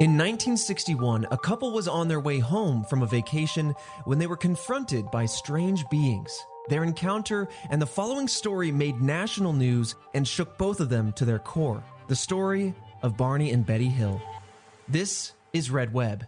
In 1961, a couple was on their way home from a vacation when they were confronted by strange beings. Their encounter and the following story made national news and shook both of them to their core. The story of Barney and Betty Hill. This is Red Web.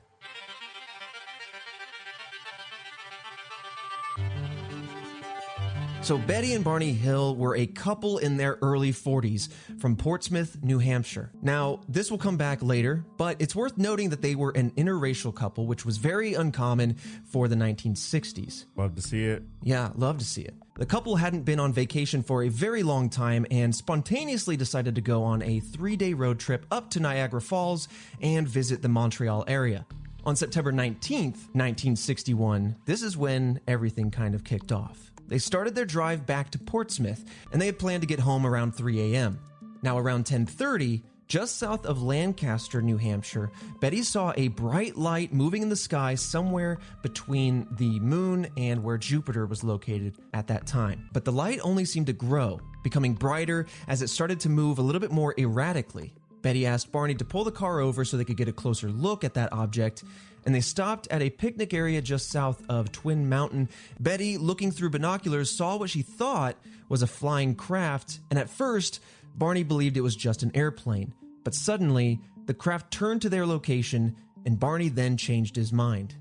So, Betty and Barney Hill were a couple in their early 40s from Portsmouth, New Hampshire. Now, this will come back later, but it's worth noting that they were an interracial couple, which was very uncommon for the 1960s. Love to see it. Yeah, love to see it. The couple hadn't been on vacation for a very long time and spontaneously decided to go on a three day road trip up to Niagara Falls and visit the Montreal area. On September 19th, 1961, this is when everything kind of kicked off. They started their drive back to Portsmouth, and they had planned to get home around 3 a.m. Now, around 10:30, just south of Lancaster, New Hampshire, Betty saw a bright light moving in the sky somewhere between the moon and where Jupiter was located at that time. But the light only seemed to grow, becoming brighter as it started to move a little bit more erratically. Betty asked Barney to pull the car over so they could get a closer look at that object, and they stopped at a picnic area just south of Twin Mountain. Betty, looking through binoculars, saw what she thought was a flying craft, and at first, Barney believed it was just an airplane. But suddenly, the craft turned to their location, and Barney then changed his mind.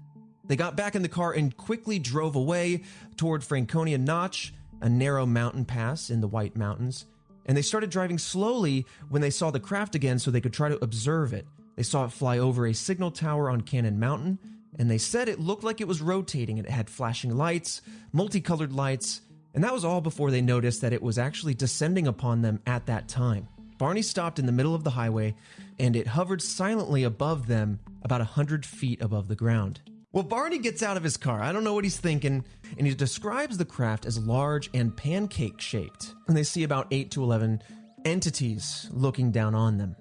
They got back in the car and quickly drove away toward Franconia Notch, a narrow mountain pass in the White Mountains. And they started driving slowly when they saw the craft again so they could try to observe it. They saw it fly over a signal tower on Cannon Mountain, and they said it looked like it was rotating. and It had flashing lights, multicolored lights, and that was all before they noticed that it was actually descending upon them at that time. Barney stopped in the middle of the highway, and it hovered silently above them about a hundred feet above the ground. Well, Barney gets out of his car. I don't know what he's thinking, and he describes the craft as large and pancake shaped. And they see about 8 to 11 entities looking down on them.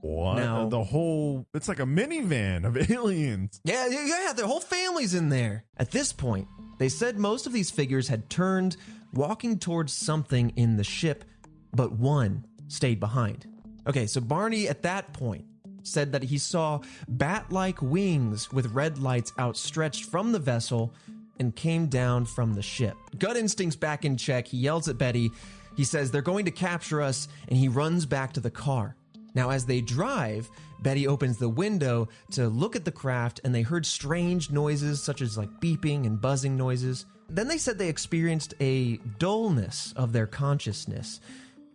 What? Now- uh, the whole it's like a minivan of aliens. Yeah, yeah, yeah, their whole family's in there. At this point, they said most of these figures had turned, walking towards something in the ship, but one stayed behind. Okay, so Barney at that point said that he saw bat like wings with red lights outstretched from the vessel and came down from the ship. Gut instincts back in check. He yells at Betty. He says they're going to capture us, and he runs back to the car. Now, as they drive, Betty opens the window to look at the craft, and they heard strange noises such as like beeping and buzzing noises. Then they said they experienced a dullness of their consciousness.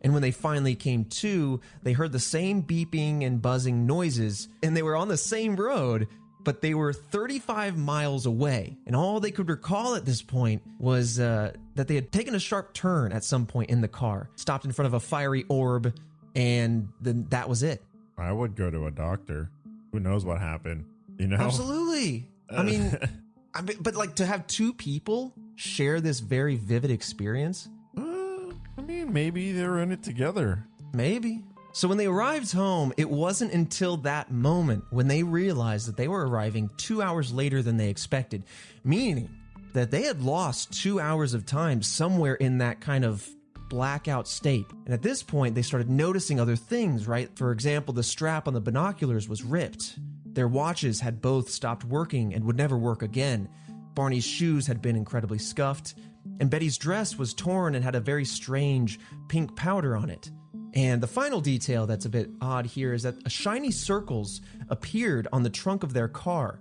And when they finally came to, they heard the same beeping and buzzing noises, and they were on the same road, but they were 35 miles away. And all they could recall at this point was uh, that they had taken a sharp turn at some point in the car, stopped in front of a fiery orb, and then that was it. I would go to a doctor. Who knows what happened? You know? Absolutely. I mean, I mean, but like to have two people share this very vivid experience, Uh, I mean, maybe they're in it together. maybe. So when they arrived home, it wasn't until that moment when they realized that they were arriving two hours later than they expected, meaning that they had lost two hours of time somewhere in that kind of blackout state. And at this point, they started noticing other things, right? For example, the strap on the binoculars was ripped. Their watches had both stopped working and would never work again. Barney's shoes had been incredibly scuffed, and Betty's dress was torn and had a very strange pink powder on it. And the final detail that's a bit odd here is that shiny circles appeared on the trunk of their car.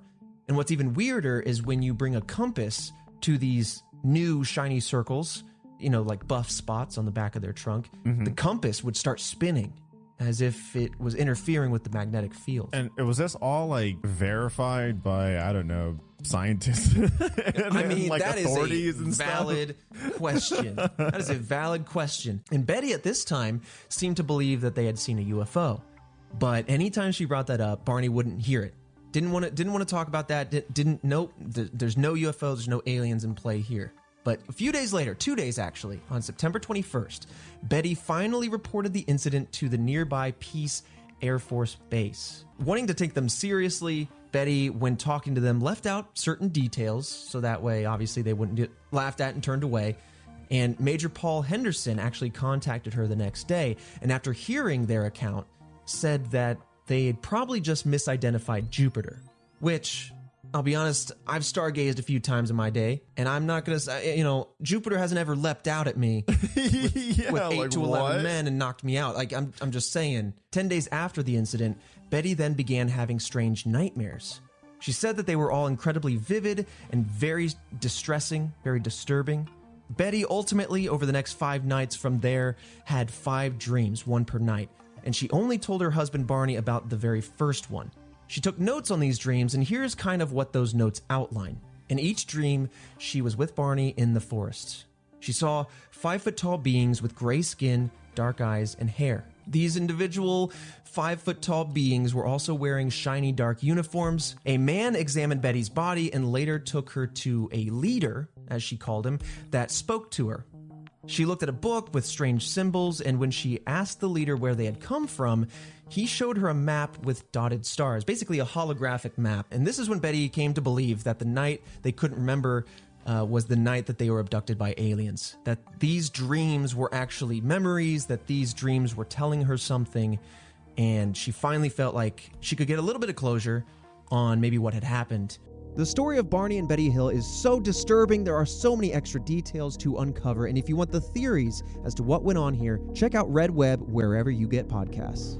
And what's even weirder is when you bring a compass to these new shiny circles, you know, like buff spots on the back of their trunk, mm-hmm. the compass would start spinning as if it was interfering with the magnetic field. And it was this all like verified by I don't know scientists? and, I mean, like that is authorities a and stuff? valid question. that is a valid question. And Betty at this time seemed to believe that they had seen a UFO. But anytime she brought that up, Barney wouldn't hear it. Didn't want to didn't want to talk about that. Di- Didn't nope, th- there's no UFO. there's no aliens in play here. But a few days later, two days actually, on September 21st, Betty finally reported the incident to the nearby Pease Air Force Base. Wanting to take them seriously, Betty, when talking to them, left out certain details so that way, obviously, they wouldn't get laughed at and turned away. And Major Paul Henderson actually contacted her the next day, and after hearing their account, said that they had probably just misidentified Jupiter, which I'll be honest, I've stargazed a few times in my day, and I'm not gonna say, you know, Jupiter hasn't ever leapt out at me yeah, with eight like to eleven what? men and knocked me out. Like I'm, I'm just saying. Ten days after the incident, Betty then began having strange nightmares. She said that they were all incredibly vivid and very distressing, very disturbing. Betty ultimately, over the next five nights from there, had five dreams, one per night, and she only told her husband Barney about the very first one. She took notes on these dreams, and here's kind of what those notes outline. In each dream, she was with Barney in the forest. She saw five foot tall beings with gray skin, dark eyes, and hair. These individual five foot tall beings were also wearing shiny dark uniforms. A man examined Betty's body and later took her to a leader, as she called him, that spoke to her. She looked at a book with strange symbols, and when she asked the leader where they had come from, he showed her a map with dotted stars, basically a holographic map. And this is when Betty came to believe that the night they couldn't remember uh, was the night that they were abducted by aliens. That these dreams were actually memories, that these dreams were telling her something, and she finally felt like she could get a little bit of closure on maybe what had happened. The story of Barney and Betty Hill is so disturbing. There are so many extra details to uncover. And if you want the theories as to what went on here, check out Red Web wherever you get podcasts.